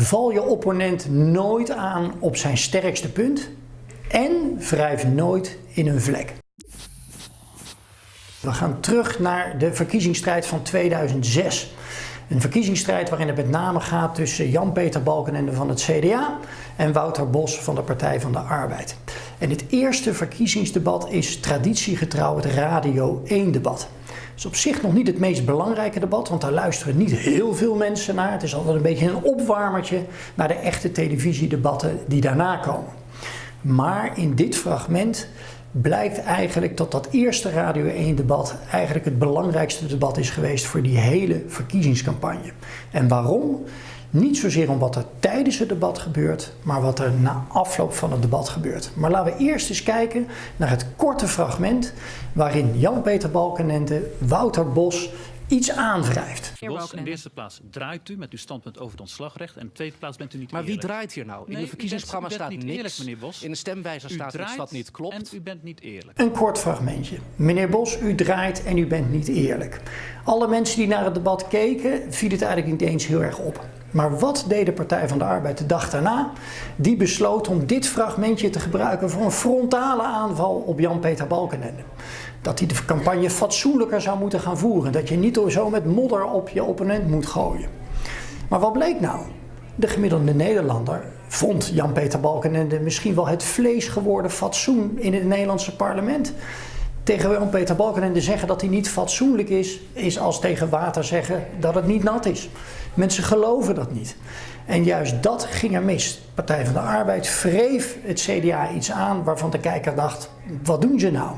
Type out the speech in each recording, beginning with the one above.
Val je opponent nooit aan op zijn sterkste punt en wrijf nooit in een vlek. We gaan terug naar de verkiezingsstrijd van 2006. Een verkiezingsstrijd waarin het met name gaat tussen Jan-Peter Balkenende van het CDA en Wouter Bos van de Partij van de Arbeid. En het eerste verkiezingsdebat is traditiegetrouw het Radio 1 debat. Het is op zich nog niet het meest belangrijke debat, want daar luisteren niet heel veel mensen naar. Het is altijd een beetje een opwarmertje naar de echte televisiedebatten die daarna komen. Maar in dit fragment blijkt eigenlijk dat dat eerste Radio 1 debat eigenlijk het belangrijkste debat is geweest voor die hele verkiezingscampagne. En waarom? Niet zozeer om wat er tijdens het debat gebeurt, maar wat er na afloop van het debat gebeurt. Maar laten we eerst eens kijken naar het korte fragment waarin Jan-Peter Balkenende Wouter Bos iets aanwrijft. Bos, in de eerste plaats draait u met uw standpunt over het ontslagrecht. En in de tweede plaats bent u niet Maar wie draait hier nou? In Nee, het verkiezingsprogramma u bent- u staat niet niks. eerlijk, meneer Bos. In de stemwijzer U staat iets draait wat niet klopt. En u bent niet eerlijk. Een kort fragmentje. Meneer Bos, u draait en u bent niet eerlijk. Alle mensen die naar het debat keken, viel het eigenlijk niet eens heel erg op. Maar wat deed de Partij van de Arbeid de dag daarna? Die besloot om dit fragmentje te gebruiken voor een frontale aanval op Jan-Peter Balkenende. Dat hij de campagne fatsoenlijker zou moeten gaan voeren. Dat je niet zo met modder op je opponent moet gooien. Maar wat bleek nou? De gemiddelde Nederlander vond Jan-Peter Balkenende misschien wel het vlees geworden fatsoen in het Nederlandse parlement. Tegen Jan-Peter Balkenende zeggen dat hij niet fatsoenlijk is, is als tegen water zeggen dat het niet nat is. Mensen geloven dat niet. En juist dat ging er mis. Partij van de Arbeid wreef het CDA iets aan waarvan de kijker dacht, wat doen ze nou?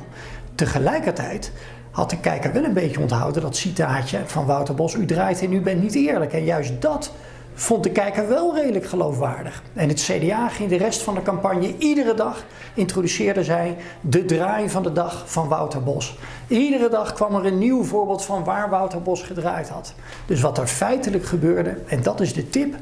Tegelijkertijd had de kijker wel een beetje onthouden dat citaatje van Wouter Bos, u draait en u bent niet eerlijk. En juist dat vond de kijker wel redelijk geloofwaardig. En het CDA ging de rest van de campagne iedere dag introduceerde zij de draai van de dag van Wouter Bos. Iedere dag kwam er een nieuw voorbeeld van waar Wouter Bos gedraaid had. Dus wat er feitelijk gebeurde, en dat is de tip,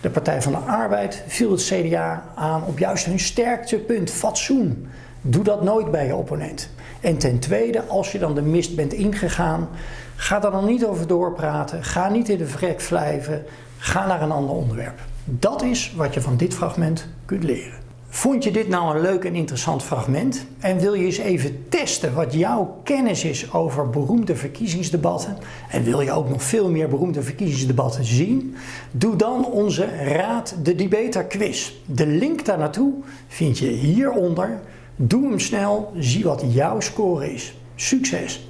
de Partij van de Arbeid viel het CDA aan op juist hun sterkste punt, fatsoen. Doe dat nooit bij je opponent. En ten tweede, als je dan de mist bent ingegaan, ga daar dan niet over doorpraten. Ga niet in de vrek wrijven. Ga naar een ander onderwerp. Dat is wat je van dit fragment kunt leren. Vond je dit nou een leuk en interessant fragment? En wil je eens even testen wat jouw kennis is over beroemde verkiezingsdebatten? En wil je ook nog veel meer beroemde verkiezingsdebatten zien? Doe dan onze Raad de Debater quiz. De link daar naartoe vind je hieronder. Doe hem snel, zie wat jouw score is. Succes!